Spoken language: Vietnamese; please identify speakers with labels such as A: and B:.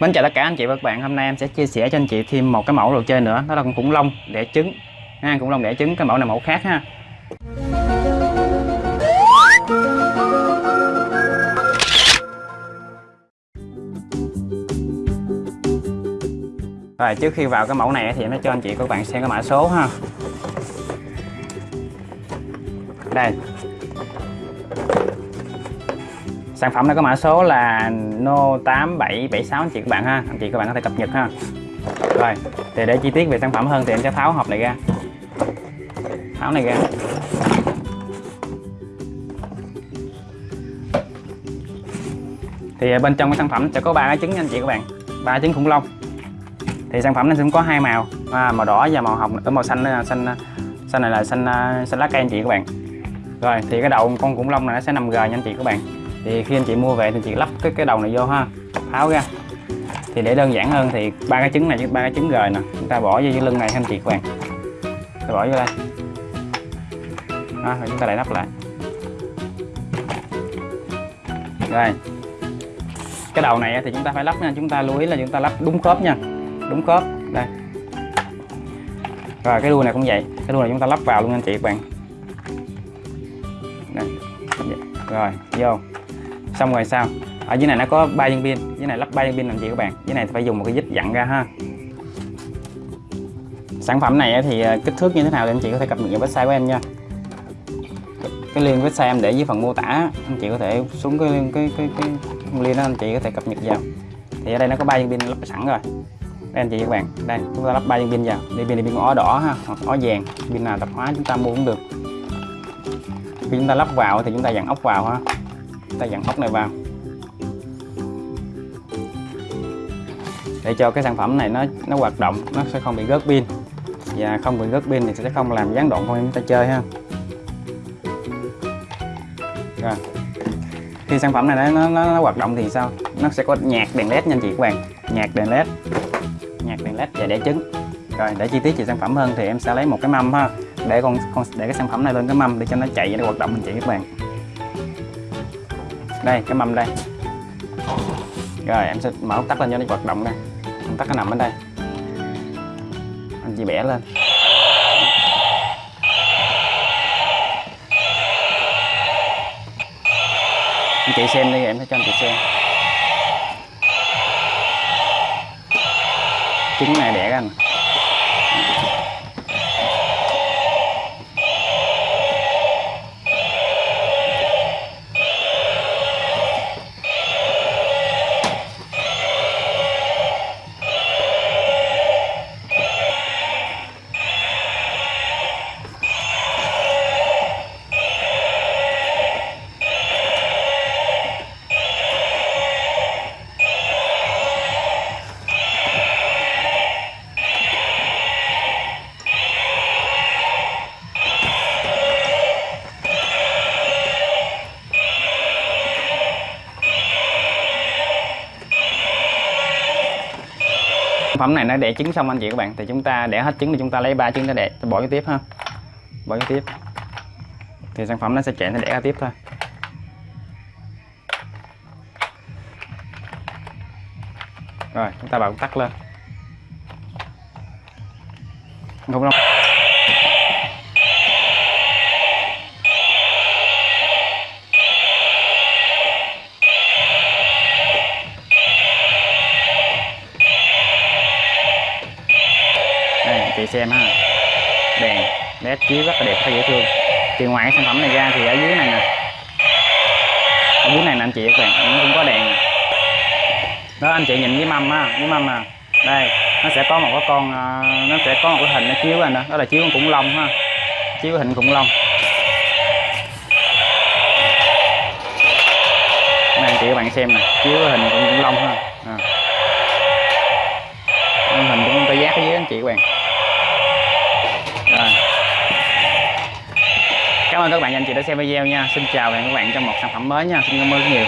A: Mến chào tất cả anh chị và các bạn. Hôm nay em sẽ chia sẻ cho anh chị thêm một cái mẫu đồ chơi nữa. Đó là con khủng long đẻ trứng. Ha, khủng long đẻ trứng, cái mẫu này mẫu khác ha. Rồi, trước khi vào cái mẫu này thì em sẽ cho anh chị và các bạn xem cái mã số ha. Đây sản phẩm này có mã số là no 8776 anh chị các bạn ha. Anh chị các bạn có thể cập nhật ha. Rồi thì để chi tiết về sản phẩm hơn thì em sẽ tháo hộp này ra. Tháo này ra. Thì à, bên trong cái sản phẩm sẽ có ba cái trứng nha anh chị các bạn. Ba trứng khủng long. Thì sản phẩm nó cũng có hai màu. À, màu đỏ và màu hồng. Ở màu xanh à, xanh à, xanh này là xanh xanh lá cây anh chị các bạn. Rồi thì cái đầu con khủng long này nó sẽ nằm gờ nha anh chị các bạn thì khi anh chị mua về thì chị lắp cái cái đầu này vô ha tháo ra. Thì để đơn giản hơn thì ba cái trứng này với ba cái trứng rời nè chúng ta bỏ vô cái lưng này anh chị các bạn. Ta bỏ vô đây. Đó, rồi chúng ta lại lắp lại. Rồi. Cái đầu này thì chúng ta phải lắp nha chúng ta lưu ý là chúng ta lắp đúng khớp nha đúng khớp. Đây. Rồi cái đuôi này cũng vậy cái đuôi này chúng ta lắp vào luôn anh chị các bạn. Đây. rồi vô xong rồi sao? Ở dưới này nó có ba viên pin dưới này lắp ba viên pin làm gì các bạn. Dưới này phải dùng một cái dít dặn ra ha. Sản phẩm này thì ờ, kích thước như thế nào thì anh chị có thể cập nhật vào website của em nha. Cái link website em để dưới phần mô tả anh chị có thể xuống cái cái cái cái, cái link đó anh chị có thể cập nhật vào. Thì ở đây nó có ba viên pin lắp sẵn rồi. Đây anh chị các bạn đây chúng ta lắp ba viên pin vào. Đi pin này pin ó đỏ ha hoặc ó vàng. Pin nào tập hóa chúng ta mua cũng được. Khi chúng ta lắp vào thì chúng ta dặn ốc vào ha ta dặn ốc này vào. Để cho cái sản phẩm này nó nó hoạt động nó sẽ không bị gớt pin. Và không bị gớt pin thì sẽ không làm gián đoạn con em ta chơi ha. Rồi. Khi sản phẩm này nó, nó, nó hoạt động thì sao? Nó sẽ có nhạc đèn led nha anh chị các bạn. Nhạc đèn led. Nhạc đèn led và đẻ trứng. Rồi để chi tiết về sản phẩm hơn thì em sẽ lấy một cái mâm ha. Để con, con để cái sản phẩm này lên cái mâm để cho nó chạy và nó hoạt động anh chị các bạn đây, cái mâm đây. Rồi, em sẽ mở tắt lên cho nó hoạt động đây. Công tắc nó nằm ở đây. Anh chị bẻ lên. Anh chị xem đi, em sẽ cho anh chị xem. Trứng này đẻ ra nè. Sản phẩm này nó đẻ trứng xong anh chị các bạn. Thì chúng ta đẻ hết trứng thì chúng ta lấy ba trứng ra đẻ bỏ cái tiếp ha. Bỏ cái tiếp. Thì sản phẩm nó sẽ chạy, nó đẻ ra tiếp thôi. Rồi, chúng ta bật tắt lên. Không đâu chị xem ha. Đèn led chiếu rất là đẹp, rất dễ thương. Thì ngoài cái sản phẩm này ra thì ở dưới này nè. Ở dưới này nè anh chị, các bạn, nó cũng có đèn nè. Đó, anh chị nhìn với mâm á với mâm à đây, nó sẽ có một cái con ờ, nó sẽ có một cái hình nó chiếu ra nữa đó là chiếu con khủng long ha. Chiếu hình khủng long. Này anh chị các bạn xem nè, chiếu hình khủng long ha. À. hình cũng tê giác với anh chị các bạn rồi. Cảm ơn các bạn anh chị đã xem video nha. Xin chào và hẹn các bạn trong một sản phẩm mới nha. Xin cảm ơn rất nhiều.